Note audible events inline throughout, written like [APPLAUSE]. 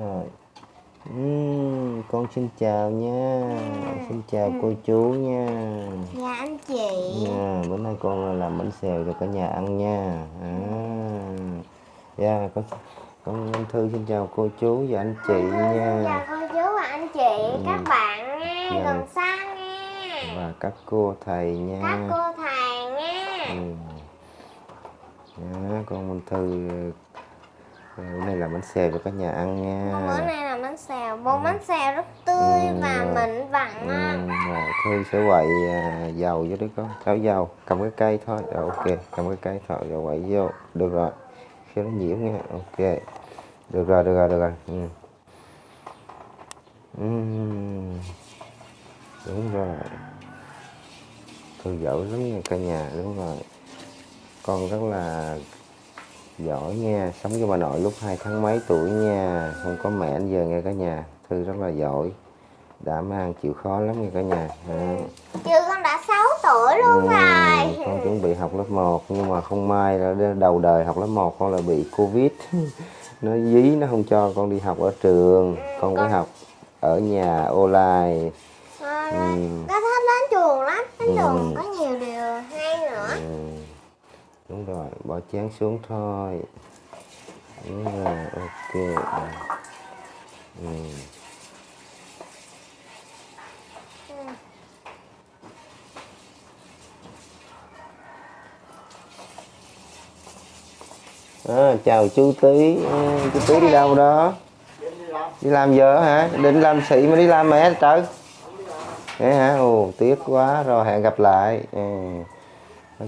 rồi. Ừm, con xin chào nha. Xin chào cô chú nha. Dạ anh chị. Nha bữa nay con làm bánh xèo cho cả nhà ăn nha. À. Dạ con con Minh Thư xin chào cô chú và anh chị Xin chào nha cô chú và anh chị Ừ. Các bạn nha Dạ. Gần xa nha. Và các cô thầy nha. Các cô thầy nha. Ừ. Dạ, con Minh Thư bữa nay làm bánh xèo cho cả nhà ăn Bữa nha nay là bánh xèo. Bột bánh xèo rất tươi Ừ, và mịn vặn Ừ, rồi Thư sẽ quậy à, dầu vô đấy con. Tháo dầu cầm cái cây thôi. Rồi ok cầm cái cây thôi. Rồi quậy vô. Được rồi. Khi nó nhiễu nha. Ok. Được rồi được rồi được rồi. Ừ. Ừm. đúng rồi. Thư giỏi lắm nha cả nhà. Đúng rồi. Con rất là giỏi nha. Sống với bà nội lúc hai tháng mấy tuổi nha. Không có mẹ đến giờ nghe cả nhà. Thư rất là giỏi. Đã mang chịu khó lắm nha cả nhà. À. Chưa con đã 6 tuổi luôn Ừ, rồi. con chuẩn bị học lớp 1 nhưng mà không may là đầu đời học lớp 1 con là bị covid. [LAUGHS] Nó dí nó không cho con đi học ở trường. Con phải con- học ở nhà online. Con Ừ. có thích đến trường lắm. Đến Ừ. trường có nhiều điều. ừ đúng rồi bỏ chén xuống thôi. Đúng rồi ok. Ừ. À, chào chú tí à, ừ, chú tí đi đâu đó? Đi làm giờ hả? Định làm sĩ mà đi làm mẹ trời. Thế hả? Ồ tiếc quá rồi hẹn gặp lại. À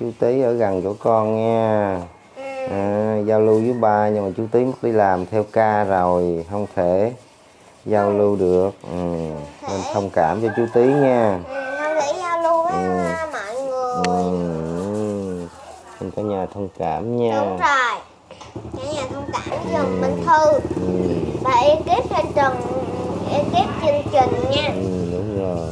chú tí ở gần chỗ con nha. Ừ. à, giao lưu với ba nhưng mà chú tí mất đi làm theo ca rồi không thể giao lưu được. Ừ. nên thông cảm cho chú tí nha. Ừ, Con nghĩ giao lưu với Ừ. mọi người. Ừ. xin cả nhà thông cảm nha. Đúng rồi. Cả nhà thông cảm dùm Minh Thư. Ừ. Và ekip trên trường Ekip chương trình nha. Ừ, đúng rồi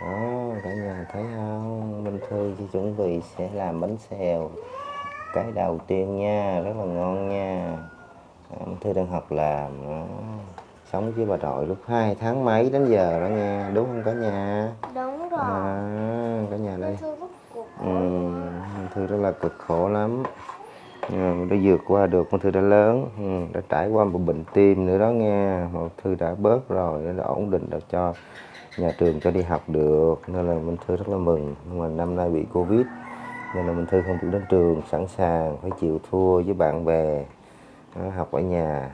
đó cả nhà thấy không Minh Thư chỉ chuẩn bị sẽ làm bánh xèo cái đầu tiên nha rất là ngon nha. À, Minh Thư đang học làm đó. sống với bà nội lúc 2 tháng mấy đến giờ đó nha đúng không cả nhà? Đúng rồi. à, cả nhà đây. Minh Thư rất cuộc ừ, Minh Thư rất là cực khổ lắm. Ừ, đã vượt qua được Minh Thư đã lớn ừ, đã trải qua một bệnh tim nữa đó nghe mà Thư đã bớt rồi đã ổn định được cho nhà trường cho đi học được nên là Minh Thư rất là mừng. Nhưng mà năm nay bị Covid nên là Minh Thư không được đến trường sẵn sàng phải chịu thua với bạn bè đó, học ở nhà.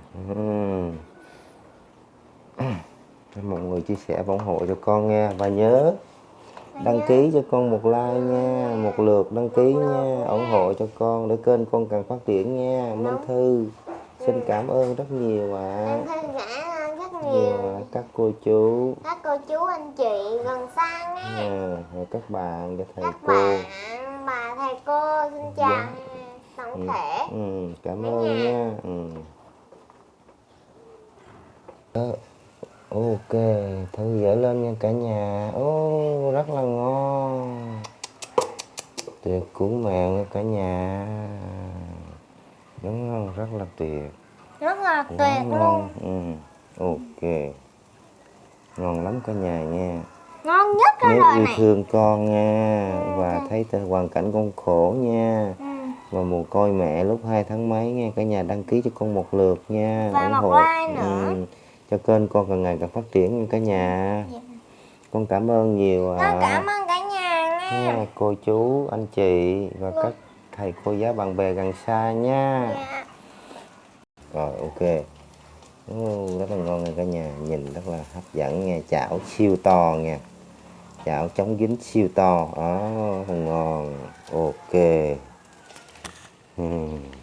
Mọi người chia sẻ và ủng hộ cho con nghe và nhớ đăng ký cho con một like nha một lượt đăng ký nha ủng hộ cho con để kênh con càng phát triển nha. Minh Thư xin cảm ơn rất nhiều ạ. à Thư cảm ơn rất nhiều nhiều ạ các cô chú. Các cô chú anh chị gần xa nha. Nha và các bạn và thầy Các cô. bạn, bà, thầy cô xin chào Dạ. tổng thể. ừ, cảm ơn nha. Ừ. Ờ, ok thư dở lên nha cả nhà. Ô rất là ngon. Tuyệt cuốn mèo nha cả nhà. Đúng không? Rất là tuyệt. Rất là quá tuyệt luôn. Ngon ừ. ok ngon lắm cả nhà nha. Ngon nhất cái nếu yêu này. thương con nha Ừ, và thấy hoàn cảnh con khổ nha. Ừ. và mồ côi mẹ lúc 2 tháng mấy nha cả nhà đăng ký cho con một lượt nha Và ủng một hộ like nữa. ừ, cho kênh con càng ngày càng phát triển nha cả nhà. Dạ. con cảm ơn nhiều Con à, cảm ơn cả nhà nha. Cô chú anh chị và các thầy cô giáo bạn bè gần xa nha. Dạ. rồi ok oh, rất là ngon nha cả nhà. Nhìn rất là hấp dẫn nha. Chảo siêu to nha. Chảo chống dính siêu to. Đó ngon. Ok. Hmm.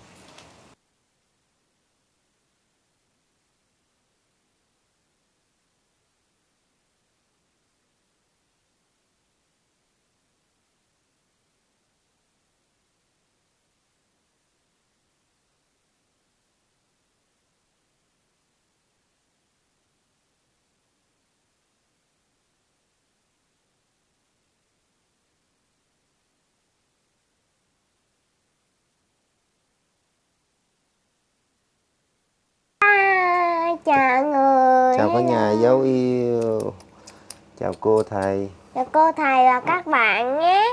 Chào cả nhà dấu yêu. Chào cô thầy. Chào cô thầy và các bạn nhé.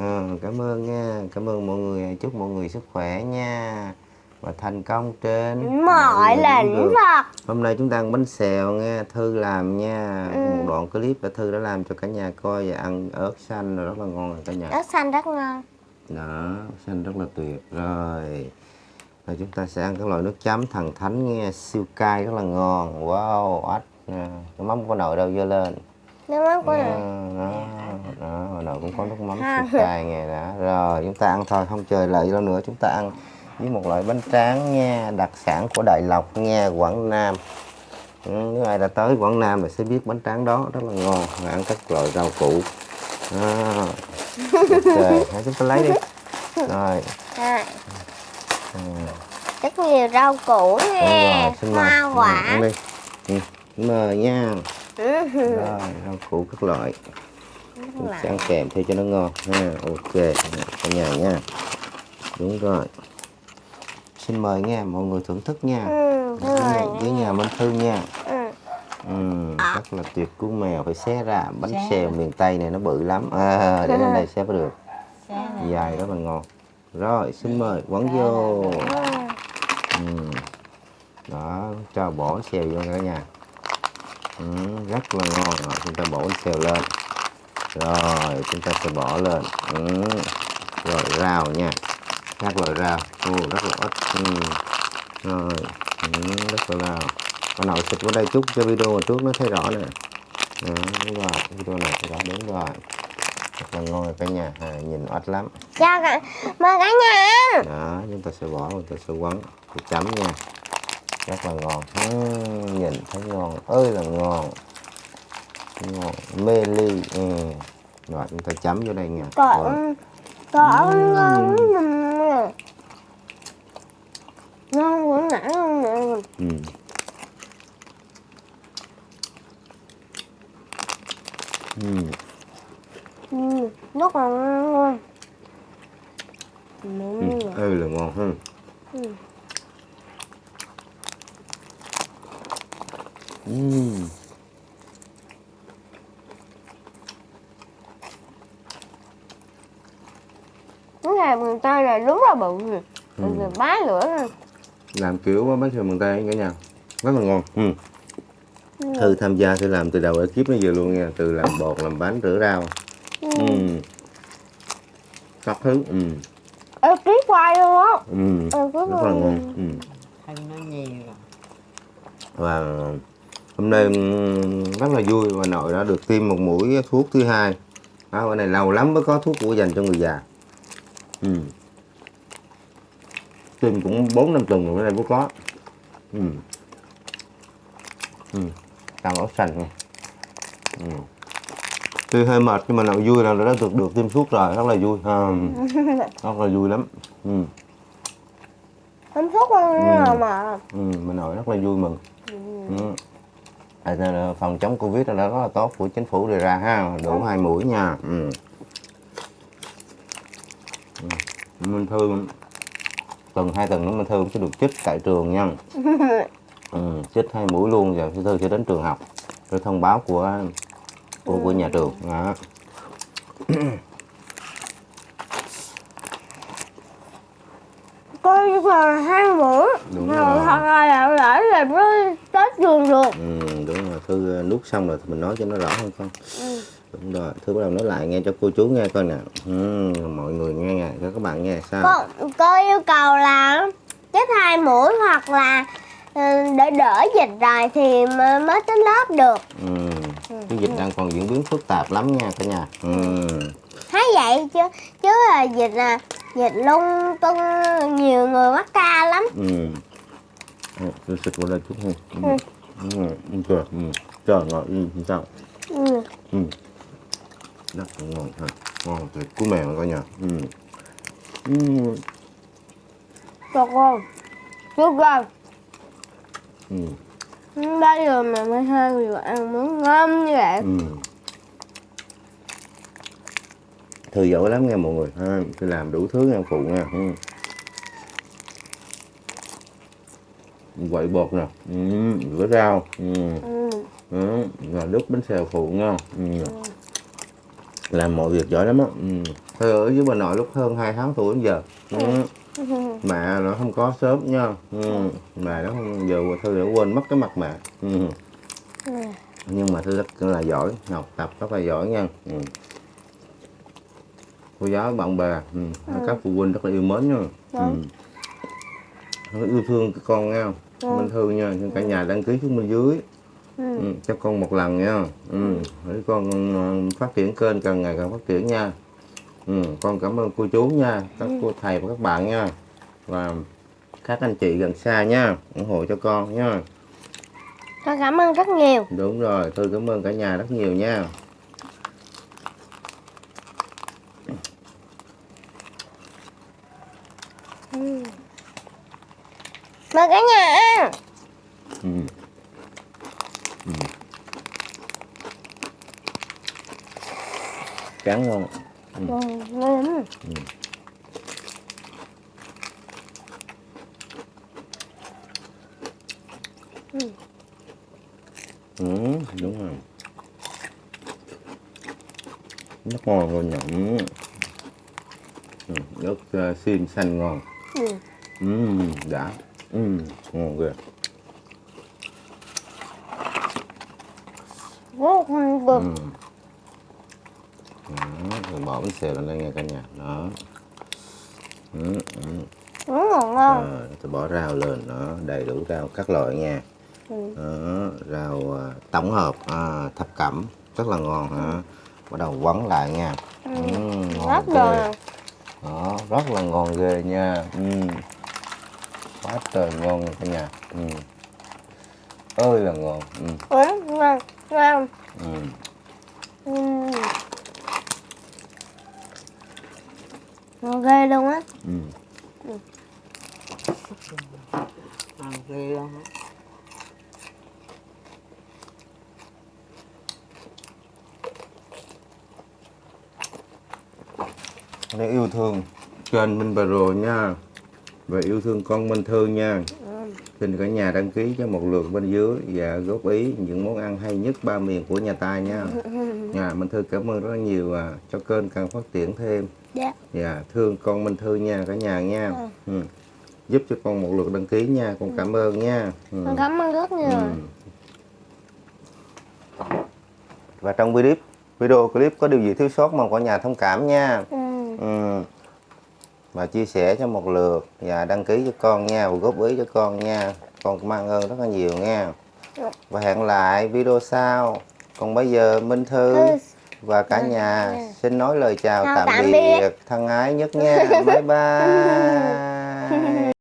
à, cảm ơn nha. Cảm ơn mọi người. Chúc mọi người sức khỏe nha. Và thành công trên. Mọi lĩnh vực. hôm nay chúng ta ăn bánh xèo nha. Thư làm nha. Ừ. một đoạn clip là thư đã làm cho cả nhà coi và ăn ớt xanh rồi rất là ngon rồi cả nhà. Ớt xanh rất ngon. đó xanh rất là tuyệt. Rồi rồi chúng ta sẽ ăn các loại nước chấm thần thánh nghe siêu cay rất là ngon. Wow ếch nè. cái mắm của nội đâu dơ lên? Nước mắm của đó, này. đó, đó hồi nội cũng có nước mắm siêu cay nghe đó rồi chúng ta ăn thôi không chờ đợi lâu nữa chúng ta ăn với một loại bánh tráng nha đặc sản của Đại Lộc nha Quảng Nam. Ừ, nếu ai đã tới Quảng Nam thì sẽ biết bánh tráng đó rất là ngon và ăn các loại rau củ. Đó. ok [LAUGHS] hãy chúng ta lấy đi. Rồi. À, ừ. rất nhiều rau củ nha. rồi xin mời Hoa Ừ, quả. đi ừ. mời nha. Ừ. rồi rau củ các loại. Sẽ ăn kèm theo cho nó ngon ha. Ok cả nhà nha. Đúng rồi. Xin mời nha mọi người thưởng thức nha. Ừ, với nhà, rồi. với nhà Minh Thư nha. Ừ. ừ, rất là tuyệt cú mèo phải xé ra. Bánh Xé. xèo miền Tây này nó bự lắm. À, để [LAUGHS] lên đây xé mới được. Dài rất là ngon rồi xin mời quấn vô. ừ. đó cho bỏ xèo vô cả nhà. Ừ, rất là ngon rồi chúng ta bỏ xèo lên. Rồi chúng ta sẽ bỏ lên. Ừ. rồi rau nha. Các loại rau. Ồ, rất là ít. Ừ. rồi ừ, rất là rau. Con nào xịt vào đây chút cho video trước nó thấy rõ nè. Đúng rồi video này rõ đúng rồi là ngon rồi cả nhà à, nhìn oách lắm. Chào cả, mời cả nhà đó chúng ta sẽ bỏ chúng ta sẽ quấn thì chấm nha. Rất là ngon. Ừm, nhìn thấy ngon. Ơi là ngon. Ngon. Mê ly. Ừ. rồi chúng ta chấm vô đây nha. Còn, còn ngon ngon. Của nãy luôn nè. ừ. Ừ. Ừ, rất là ngon. Ừ. Ừ. ơi là ngon hơn Ừ. ừ. Cái này miền Tây là đúng là bự rồi. Ừ. Bá lửa rồi. làm kiểu bánh xèo miền Tây cả nhà rất là ngon ừ. Ừ. Thư tham gia Thư làm từ đầu ekip đến giờ luôn nha từ làm bột làm bánh rửa rau Ừ. ừ. Các thứ ừ. Ê, ký quay luôn á. Ừ. Ừ, cái rất là này- ngon ừ. Thân nó nhiều và hôm nay ừm, rất là vui và nội đã được tiêm một mũi thuốc thứ hai đó, bữa này lâu lắm mới có thuốc của dành cho người già ừ. tiêm cũng bốn năm tuần rồi bữa nay mới có ừ. Ừ. tăng ốc xanh nha ừ. Tuy hơi mệt nhưng mà nội vui là đã được được tiêm thuốc rồi rất là vui ha. [LAUGHS] rất là vui lắm ừ. Hạnh phúc luôn Ừ. mà. Ừ, mình nội rất là vui mừng ừ. À, nên là phòng chống covid là rất là tốt của chính phủ đề ra ha đủ hai mũi nha ừ. Ừ. Minh Thư tuần hai tuần nữa Minh Thư sẽ được chích tại trường nha [LAUGHS] ừ, chích hai mũi luôn rồi Minh Thư sẽ đến trường học để thông báo của của, của nhà trường đó. Coi như là hai mũi. Đúng Rồi rồi. Thật là là lỡ là mới tết trường được. ừ, đúng rồi Thư nuốt xong rồi thì mình nói cho nó rõ hơn con Ừ. đúng rồi Thư bắt đầu nói lại nghe cho cô chú nghe coi nè ừ, mọi người nghe cho các bạn nghe sao Cô, cô yêu cầu là chích hai mũi hoặc là ừ, để đỡ dịch rồi thì mới đến lớp được. Ừ. Cái dịch đang còn diễn biến phức tạp lắm nha cả nhà. Ừ. Thấy vậy chứ chứ là dịch là dịch lung tung nhiều người mắc ca lắm. Ừ. Ừ, Tôi xịt vào đây chút thôi. Ừ. Ừ. Ừ. Trời, ừ. Trời ngọt ừ. sao? Ừ. Ừ. Rất ngon ha. Ngon tuyệt của mèo coi nhà. Ừ. Ừ. Được rồi. Được rồi. Ừ. Bây giờ mà mới hai người ăn muốn ngon như vậy. Ừ. Thư giỏi lắm nha mọi người ha. Tôi làm đủ thứ nha phụ nha. Ừ. Quậy bột nè. Ừ. Rửa rau. Ừ. Ừ. ừ. và đút bánh xèo phụ nha ừ. làm mọi việc giỏi lắm á ừ. Thư ở với bà nội lúc hơn 2 tháng tuổi đến giờ ừ. Mẹ nó không có sớm nha ừ. mẹ nó không giờ thư đã quên mất cái mặt mẹ ừ. nhưng mà thư rất là giỏi học tập rất là giỏi nha ừ. cô giáo bạn bè ừ. các phụ huynh rất là yêu mến nha ừ. Rất yêu thương con nha Minh Thư nha nhưng cả nhà đăng ký xuống bên dưới ừ. cho con một lần nha ừ. để con ờ, phát triển kênh càng ngày càng phát triển nha ừ. con cảm ơn cô chú nha các cô thầy và các bạn nha. Và các anh chị gần xa nha ủng hộ cho con nha. Con cảm ơn rất nhiều. Đúng rồi tôi cảm ơn cả nhà rất nhiều nha. Mời cả nhà ăn. Ừ. Ừ. cán ngon ừ. ngon lắm ừ, đúng rồi rất ngon luôn nhỉ ừ. nước uh, xiêm xanh ngon ừ. ừ, đã ừ, ngon ghê rất ngon cực ừ. Rồi bỏ bánh xèo lên đây nha cả nhà. Đó. Ừ, ừ. ngon Rồi, tôi bỏ rau lên. Nó đầy đủ rau các loại nha. Ừ. đó, rau à, tổng hợp à, thập cẩm. Rất là ngon hả? Bắt đầu quấn lại nha. Ừ, ngon rất là đó rất là ngon ghê nha. Ừ. quá trời ngon cả nhà. Ừ. ơi là ngon. Ừ. rất ngon ngon. Ừ. Ừ. ngon ghê luôn á. Ừ. ăn ghê luôn á. Để yêu thương kênh Minh Bà Rồ nha. Và yêu thương con Minh Thư nha. Xin cả nhà đăng ký cho một lượt bên dưới và góp ý những món ăn hay nhất ba miền của nhà ta nha. Nhà [LAUGHS] Minh Thư cảm ơn rất là nhiều cho kênh càng phát triển thêm dạ và thương con Minh Thư nha cả nhà nha ừ. giúp cho con một lượt đăng ký nha con cảm ơn nha ừ. con cảm ơn rất nhiều Ừ. và trong video video clip có điều gì thiếu sót mong cả nhà thông cảm nha ừ. Ừ. Và chia sẻ cho một lượt và đăng ký cho con nha và góp ý cho con nha. Con cũng mang ơn rất là nhiều nha. Và hẹn lại video sau. Còn bây giờ Minh Thư Thư. Và cả nhà xin nói lời chào tạm tạm biệt biệt. thân ái nhất nha. [LAUGHS] Bye bye.